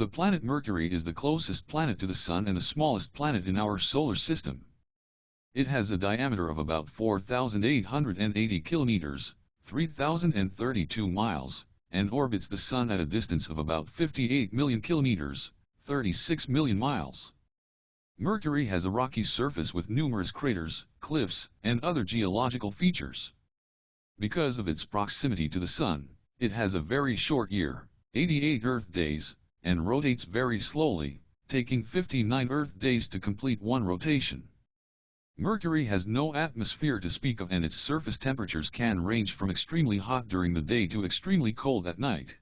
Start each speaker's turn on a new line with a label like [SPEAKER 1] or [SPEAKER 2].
[SPEAKER 1] The planet Mercury is the closest planet to the Sun and the smallest planet in our solar system. It has a diameter of about 4,880 kilometers, 3,032 miles, and orbits the Sun at a distance of about 58 million kilometers, 36 million miles. Mercury has a rocky surface with numerous craters, cliffs, and other geological features. Because of its proximity to the Sun, it has a very short year, 88 Earth days, and rotates very slowly, taking 59 Earth days to complete one rotation. Mercury has no atmosphere to speak of and its surface temperatures can range from extremely hot during the day to extremely cold at night.